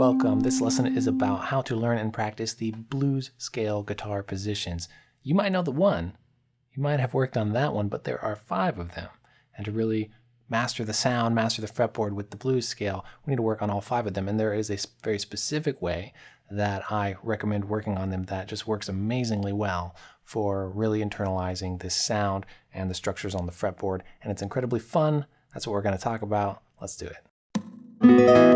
Welcome. This lesson is about how to learn and practice the blues scale guitar positions. You might know the one, you might have worked on that one, but there are five of them. And to really master the sound, master the fretboard with the blues scale, we need to work on all five of them. And there is a very specific way that I recommend working on them that just works amazingly well for really internalizing this sound and the structures on the fretboard. And it's incredibly fun. That's what we're going to talk about. Let's do it.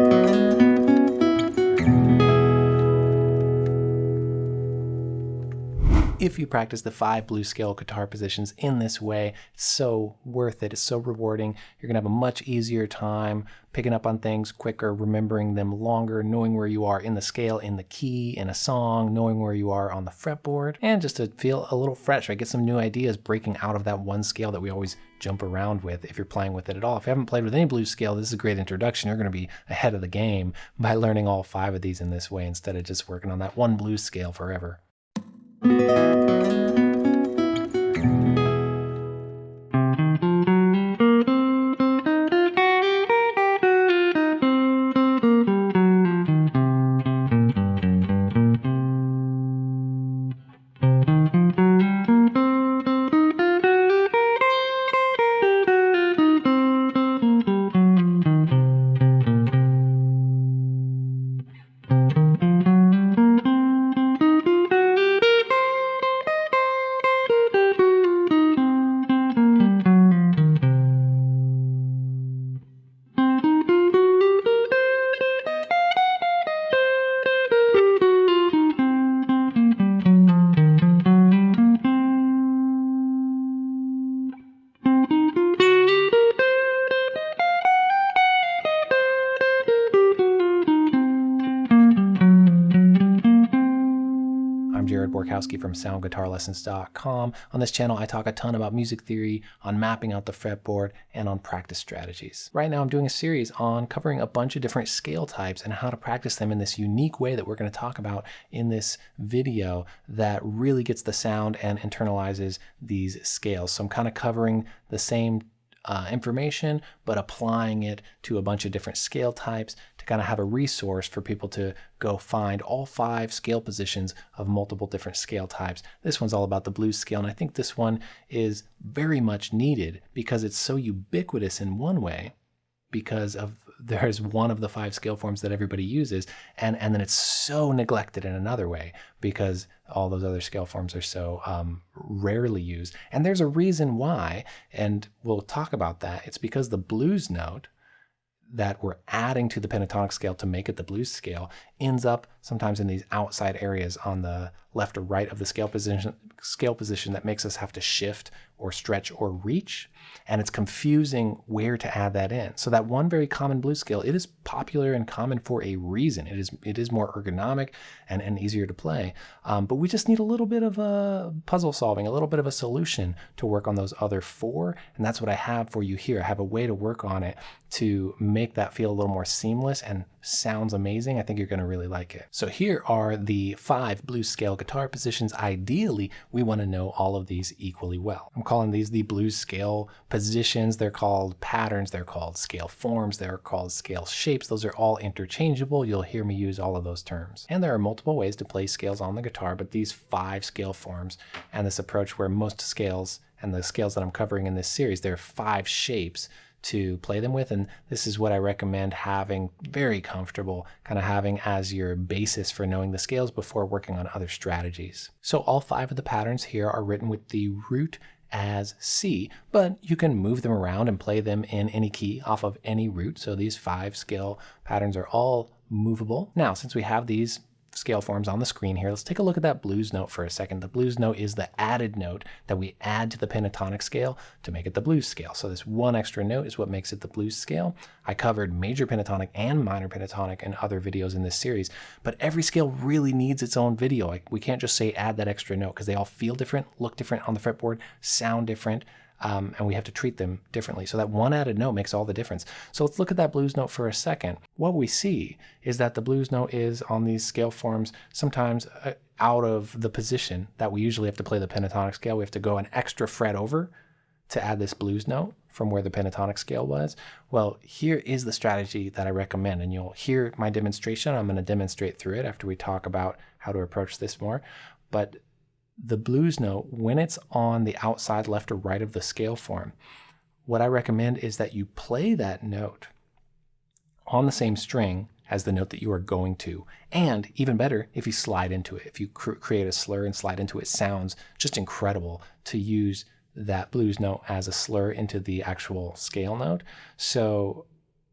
If you practice the five blues scale guitar positions in this way, it's so worth it. It's so rewarding. You're going to have a much easier time picking up on things quicker, remembering them longer, knowing where you are in the scale, in the key, in a song, knowing where you are on the fretboard, and just to feel a little fresh, right? Get some new ideas breaking out of that one scale that we always jump around with if you're playing with it at all. If you haven't played with any blues scale, this is a great introduction. You're going to be ahead of the game by learning all five of these in this way instead of just working on that one blues scale forever. Música From SoundGuitarLessons.com. On this channel, I talk a ton about music theory, on mapping out the fretboard, and on practice strategies. Right now, I'm doing a series on covering a bunch of different scale types and how to practice them in this unique way that we're going to talk about in this video that really gets the sound and internalizes these scales. So I'm kind of covering the same uh, information, but applying it to a bunch of different scale types to kind of have a resource for people to go find all five scale positions of multiple different scale types. This one's all about the blues scale, and I think this one is very much needed because it's so ubiquitous in one way because of there's one of the five scale forms that everybody uses and and then it's so neglected in another way because all those other scale forms are so um, rarely used and there's a reason why and we'll talk about that it's because the blues note that we're adding to the pentatonic scale to make it the blues scale ends up sometimes in these outside areas on the left or right of the scale position scale position that makes us have to shift or stretch or reach and it's confusing where to add that in. So that one very common blue scale it is popular and common for a reason. It is it is more ergonomic and, and easier to play. Um, but we just need a little bit of a puzzle solving a little bit of a solution to work on those other four and that's what I have for you here. I have a way to work on it to make that feel a little more seamless and sounds amazing I think you're going to really like it so here are the five blues scale guitar positions, ideally, we want to know all of these equally well. I'm calling these the blues scale positions. They're called patterns. They're called scale forms. They're called scale shapes. Those are all interchangeable. You'll hear me use all of those terms. And there are multiple ways to play scales on the guitar, but these five scale forms and this approach where most scales and the scales that I'm covering in this series, there are five shapes to play them with. And this is what I recommend having very comfortable, kind of having as your basis for knowing the scales before working on other strategies. So all five of the patterns here are written with the root as C, but you can move them around and play them in any key off of any root. So these five scale patterns are all movable. Now, since we have these scale forms on the screen here. Let's take a look at that blues note for a second. The blues note is the added note that we add to the pentatonic scale to make it the blues scale. So this one extra note is what makes it the blues scale. I covered major pentatonic and minor pentatonic in other videos in this series, but every scale really needs its own video. Like we can't just say add that extra note because they all feel different, look different on the fretboard, sound different um, and we have to treat them differently. So that one added note makes all the difference. So let's look at that blues note for a second. What we see is that the blues note is on these scale forms sometimes uh, out of the position that we usually have to play the pentatonic scale. We have to go an extra fret over to add this blues note from where the pentatonic scale was. Well, here is the strategy that I recommend, and you'll hear my demonstration. I'm going to demonstrate through it after we talk about how to approach this more. But the blues note, when it's on the outside left or right of the scale form, what I recommend is that you play that note on the same string as the note that you are going to. And even better, if you slide into it, if you cr create a slur and slide into it, sounds just incredible to use that blues note as a slur into the actual scale note. So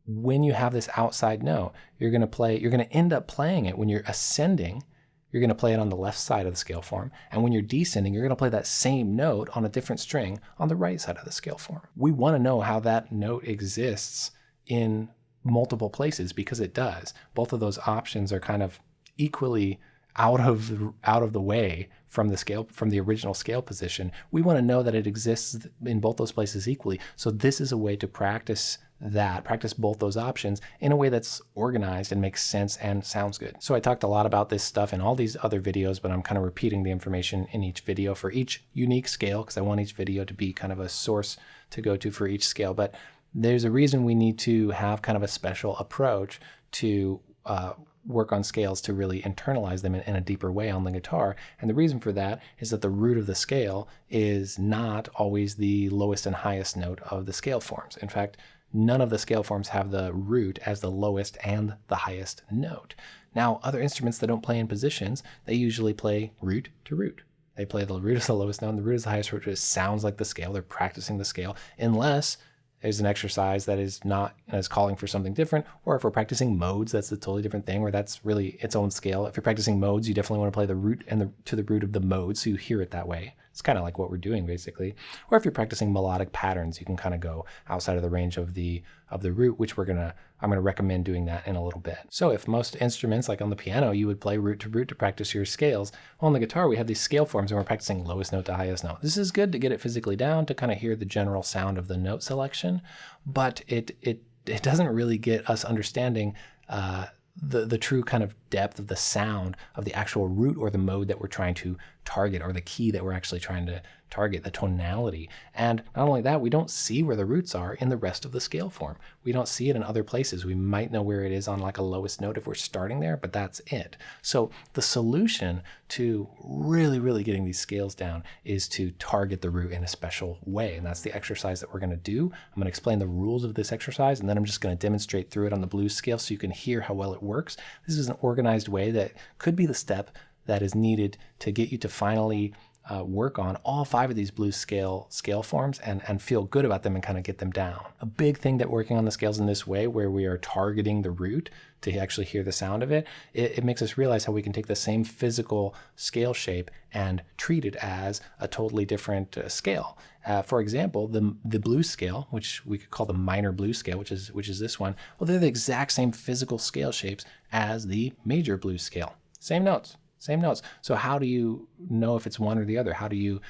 when you have this outside note, you're going to play, you're going to end up playing it when you're ascending. You're going to play it on the left side of the scale form. And when you're descending, you're going to play that same note on a different string on the right side of the scale form. We want to know how that note exists in multiple places because it does. Both of those options are kind of equally out of the, out of the way from the scale from the original scale position. We want to know that it exists in both those places equally. So this is a way to practice that, practice both those options in a way that's organized and makes sense and sounds good. So I talked a lot about this stuff in all these other videos, but I'm kind of repeating the information in each video for each unique scale because I want each video to be kind of a source to go to for each scale. But there's a reason we need to have kind of a special approach to uh, work on scales to really internalize them in, in, a deeper way on the guitar. And the reason for that is that the root of the scale is not always the lowest and highest note of the scale forms. In fact, none of the scale forms have the root as the lowest and the highest note. Now, other instruments that don't play in positions, they usually play root to root. They play the root as the lowest note and the root is the highest root. It sounds like the scale. They're practicing the scale unless is an exercise that is not as calling for something different, or if we're practicing modes, that's a totally different thing, where that's really its own scale. If you're practicing modes, you definitely want to play the root and the to the root of the mode, so you hear it that way. It's kind of like what we're doing basically. Or if you're practicing melodic patterns, you can kind of go outside of the range of the of the root, which we're gonna I'm gonna recommend doing that in a little bit. So if most instruments, like on the piano, you would play root to root to practice your scales, on the guitar we have these scale forms and we're practicing lowest note to highest note. This is good to get it physically down to kind of hear the general sound of the note selection, but it it it doesn't really get us understanding uh, the, the true kind of depth of the sound of the actual root or the mode that we're trying to target or the key that we're actually trying to target, the tonality. And not only that, we don't see where the roots are in the rest of the scale form. We don't see it in other places. We might know where it is on like a lowest note if we're starting there, but that's it. So the solution to really, really getting these scales down is to target the root in a special way. And that's the exercise that we're gonna do. I'm gonna explain the rules of this exercise, and then I'm just gonna demonstrate through it on the blues scale so you can hear how well it works. This is an organized way that could be the step that is needed to get you to finally uh, work on all five of these blues scale scale forms and, and feel good about them and kind of get them down. A big thing that working on the scales in this way, where we are targeting the root to actually hear the sound of it, it, it makes us realize how we can take the same physical scale shape and treat it as a totally different uh, scale. Uh, for example, the the blues scale, which we could call the minor blues scale, which is which is this one, well, they're the exact same physical scale shapes as the major blues scale. Same notes, same notes. So how do you know if it's one or the other? How do you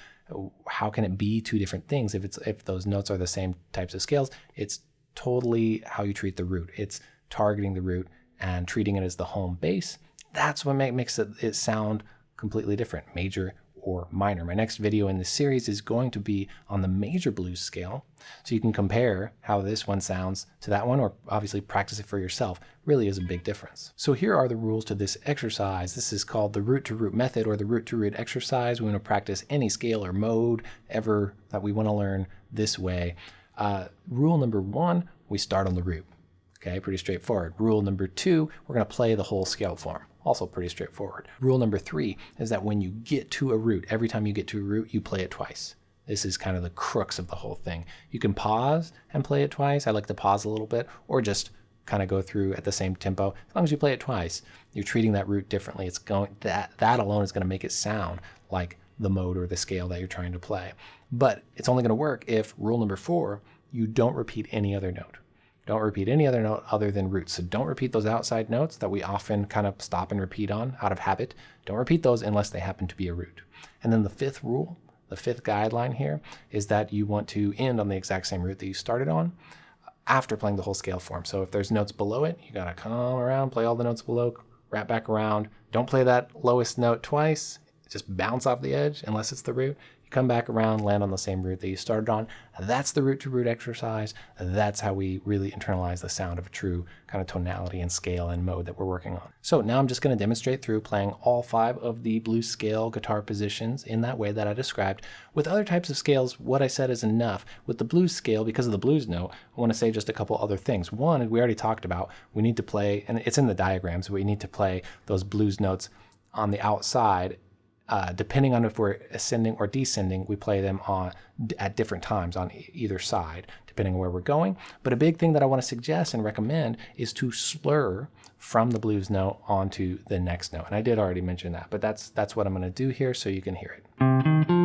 how can it be two different things if it's if those notes are the same types of scales? It's totally how you treat the root. It's targeting the root and treating it as the home base. That's what make, makes it, it sound completely different. Major or minor. My next video in this series is going to be on the major blues scale, so you can compare how this one sounds to that one, or obviously practice it for yourself. Really is a big difference. So here are the rules to this exercise. This is called the root to root method or the root to root exercise. We want to practice any scale or mode ever that we want to learn this way. Uh, rule number one, we start on the root. Okay, pretty straightforward. Rule number two, we're going to play the whole scale form. Also pretty straightforward. Rule number three is that when you get to a root, every time you get to a root, you play it twice. This is kind of the crux of the whole thing. You can pause and play it twice. I like to pause a little bit or just kind of go through at the same tempo. As long as you play it twice, you're treating that root differently. It's going that that alone is going to make it sound like the mode or the scale that you're trying to play. But it's only going to work if rule number 4, you don't repeat any other note. Don't repeat any other note other than roots. So don't repeat those outside notes that we often kind of stop and repeat on out of habit. Don't repeat those unless they happen to be a root. And then the fifth rule, the fifth guideline here, is that you want to end on the exact same root that you started on after playing the whole scale form. So if there's notes below it, you gotta come around, play all the notes below, wrap back around. Don't play that lowest note twice. Just bounce off the edge unless it's the root come back around, land on the same root that you started on. That's the root to root exercise. That's how we really internalize the sound of a true kind of tonality and scale and mode that we're working on. So now I'm just going to demonstrate through playing all five of the blues scale guitar positions in that way that I described. With other types of scales, what I said is enough. With the blues scale, because of the blues note, I want to say just a couple other things. One, we already talked about, we need to play, and it's in the diagrams, we need to play those blues notes on the outside uh, depending on if we're ascending or descending, we play them on at different times on either side, depending on where we're going. But a big thing that I want to suggest and recommend is to slur from the blues note onto the next note. And I did already mention that, but that's that's what I'm going to do here so you can hear it.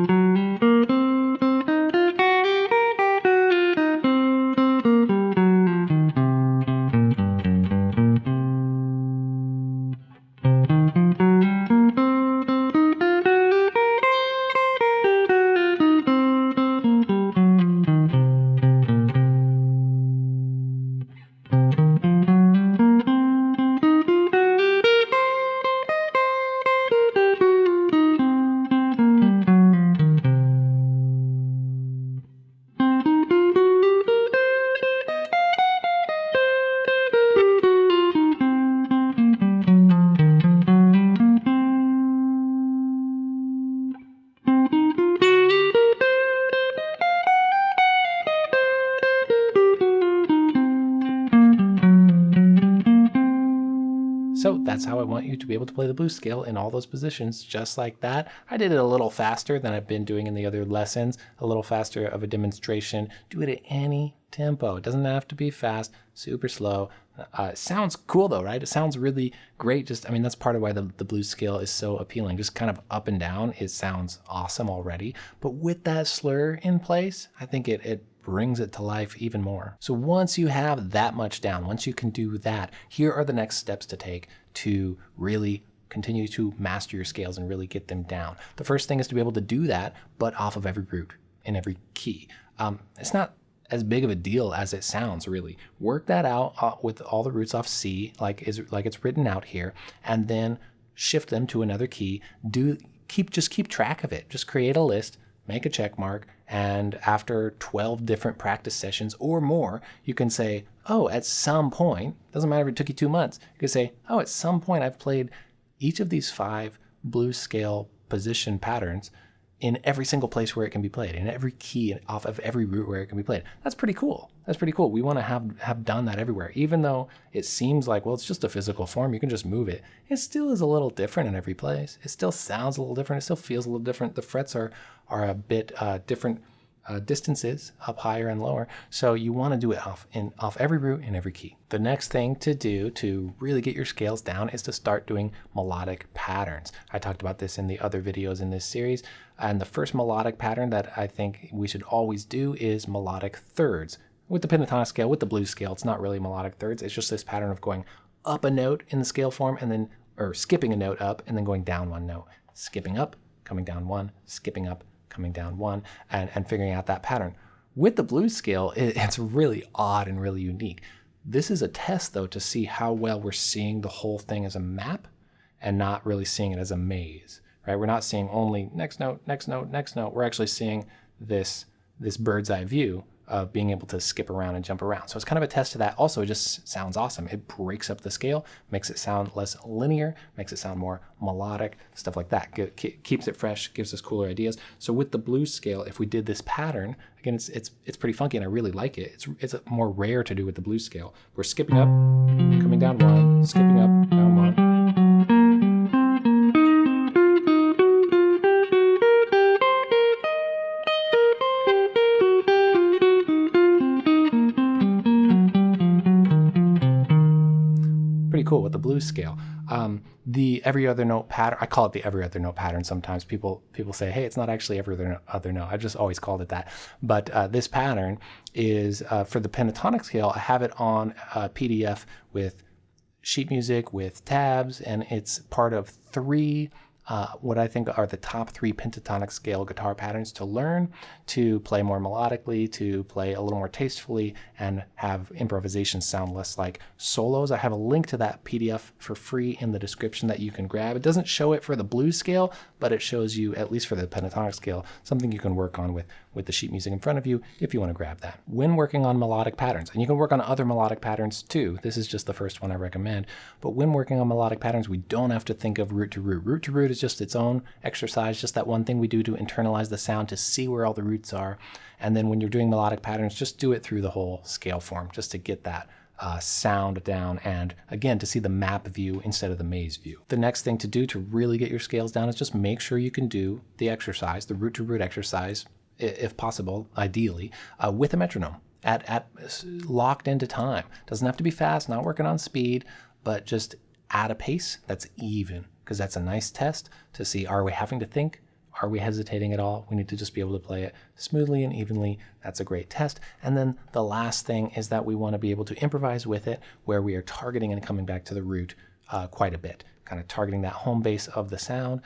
That's how I want you to be able to play the blues scale in all those positions, just like that. I did it a little faster than I've been doing in the other lessons, a little faster of a demonstration. Do it at any tempo. It doesn't have to be fast, super slow. Uh, sounds cool though, right? It sounds really great. Just, I mean, that's part of why the, the blues scale is so appealing. Just kind of up and down, it sounds awesome already. But with that slur in place, I think it, it brings it to life even more. So once you have that much down, once you can do that, here are the next steps to take to really continue to master your scales and really get them down. The first thing is to be able to do that, but off of every root in every key. Um, it's not as big of a deal as it sounds really work that out uh, with all the roots off c like is like it's written out here and then shift them to another key do keep just keep track of it just create a list make a check mark and after 12 different practice sessions or more, you can say, oh, at some point, doesn't matter if it took you two months, you can say, oh, at some point I've played each of these five blues scale position patterns in every single place where it can be played, in every key off of every root where it can be played. That's pretty cool. That's pretty cool. We want to have have done that everywhere. Even though it seems like, well, it's just a physical form, you can just move it. It still is a little different in every place. It still sounds a little different. It still feels a little different. The frets are are a bit uh, different uh, distances up higher and lower. So you want to do it off in off every root and every key. The next thing to do to really get your scales down is to start doing melodic patterns. I talked about this in the other videos in this series. And the first melodic pattern that I think we should always do is melodic thirds. With the pentatonic scale, with the blues scale, it's not really melodic thirds. It's just this pattern of going up a note in the scale form and then, or skipping a note up and then going down one note. Skipping up, coming down one, skipping up, coming down one, and, and figuring out that pattern. With the blues scale, it, it's really odd and really unique. This is a test, though, to see how well we're seeing the whole thing as a map and not really seeing it as a maze, right? We're not seeing only next note, next note, next note. We're actually seeing this, this bird's eye view of being able to skip around and jump around. So it's kind of a test to that. Also, it just sounds awesome. It breaks up the scale, makes it sound less linear, makes it sound more melodic, stuff like that. keeps it fresh, gives us cooler ideas. So with the blues scale, if we did this pattern, again, it's it's it's pretty funky and I really like it. It's it's more rare to do with the blues scale. We're skipping up, coming down one, skipping up, down one. The blues scale. Um, the every other note pattern, I call it the every other note pattern. Sometimes people people say, hey, it's not actually every other, other note. I just always called it that. But uh, this pattern is uh, for the pentatonic scale. I have it on a PDF with sheet music with tabs, and it's part of three uh, what I think are the top three pentatonic scale guitar patterns to learn, to play more melodically, to play a little more tastefully, and have improvisations sound less like solos. I have a link to that PDF for free in the description that you can grab. It doesn't show it for the blues scale, but it shows you, at least for the pentatonic scale, something you can work on with, with the sheet music in front of you if you want to grab that. When working on melodic patterns, and you can work on other melodic patterns too, this is just the first one I recommend, but when working on melodic patterns, we don't have to think of root to root. Root to root is just its own exercise, just that one thing we do to internalize the sound to see where all the roots are. And then when you're doing melodic patterns, just do it through the whole scale form, just to get that uh, sound down and again to see the map view instead of the maze view. The next thing to do to really get your scales down is just make sure you can do the exercise, the root to root exercise, if possible, ideally, uh, with a metronome at, at locked into time. Doesn't have to be fast, not working on speed, but just at a pace that's even because that's a nice test to see are we having to think? Are we hesitating at all? We need to just be able to play it smoothly and evenly. That's a great test. And then the last thing is that we want to be able to improvise with it where we are targeting and coming back to the root uh, quite a bit, kind of targeting that home base of the sound,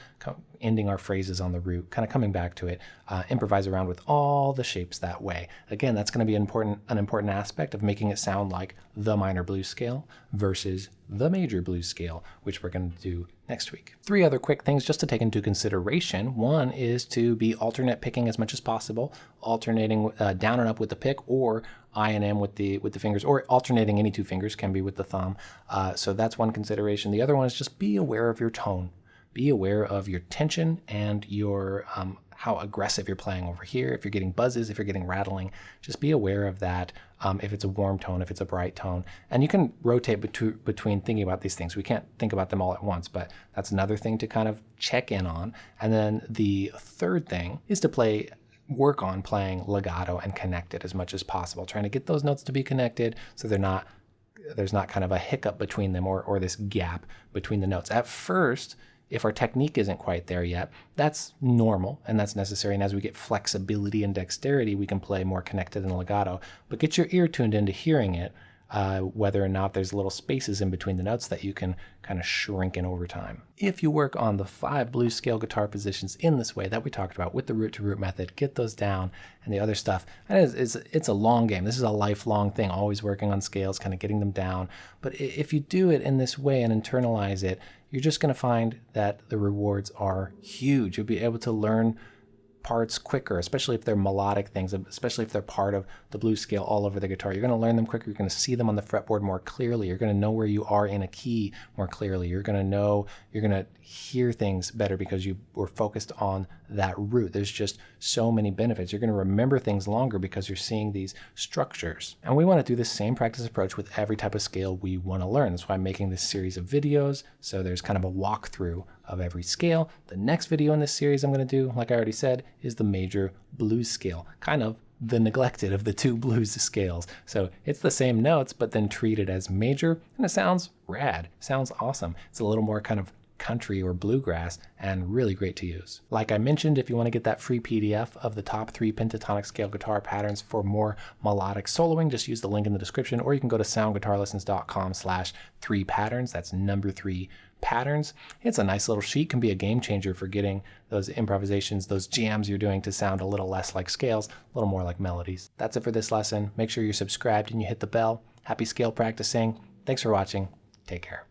ending our phrases on the root, kind of coming back to it, uh, improvise around with all the shapes that way. Again, that's going to be an important, an important aspect of making it sound like the minor blues scale versus the major blues scale, which we're going to do next week. Three other quick things just to take into consideration. One is to be alternate picking as much as possible, alternating uh, down and up with the pick or I and M with the with the fingers, or alternating any two fingers can be with the thumb. Uh, so that's one consideration. The other one is just be aware of your tone be aware of your tension and your um, how aggressive you're playing over here. If you're getting buzzes, if you're getting rattling, just be aware of that. Um, if it's a warm tone, if it's a bright tone, and you can rotate between thinking about these things. We can't think about them all at once, but that's another thing to kind of check in on. And then the third thing is to play work on playing legato and connected as much as possible, trying to get those notes to be connected so they're not there's not kind of a hiccup between them or, or this gap between the notes. At first, if our technique isn't quite there yet, that's normal and that's necessary. And as we get flexibility and dexterity, we can play more connected and legato. But get your ear tuned into hearing it, uh, whether or not there's little spaces in between the notes that you can kind of shrink in over time. If you work on the five blues scale guitar positions in this way that we talked about with the root to root method, get those down and the other stuff. And it's, it's, it's a long game. This is a lifelong thing, always working on scales, kind of getting them down. But if you do it in this way and internalize it, you're just going to find that the rewards are huge. You'll be able to learn parts quicker, especially if they're melodic things, especially if they're part of the blues scale all over the guitar. You're going to learn them quicker. You're going to see them on the fretboard more clearly. You're going to know where you are in a key more clearly. You're going to know, you're going to hear things better because you were focused on that root. There's just so many benefits. You're going to remember things longer because you're seeing these structures. And we want to do the same practice approach with every type of scale we want to learn. That's why I'm making this series of videos. So there's kind of a walkthrough of every scale. The next video in this series I'm going to do, like I already said, is the major blues scale, kind of the neglected of the two blues scales. So it's the same notes, but then treated as major, and it sounds rad, sounds awesome. It's a little more kind of country or bluegrass and really great to use. Like I mentioned, if you want to get that free PDF of the top three pentatonic scale guitar patterns for more melodic soloing, just use the link in the description or you can go to soundguitarlessons.com slash three patterns. That's number three patterns. It's a nice little sheet, can be a game changer for getting those improvisations, those jams you're doing to sound a little less like scales, a little more like melodies. That's it for this lesson. Make sure you're subscribed and you hit the bell. Happy scale practicing. Thanks for watching. Take care.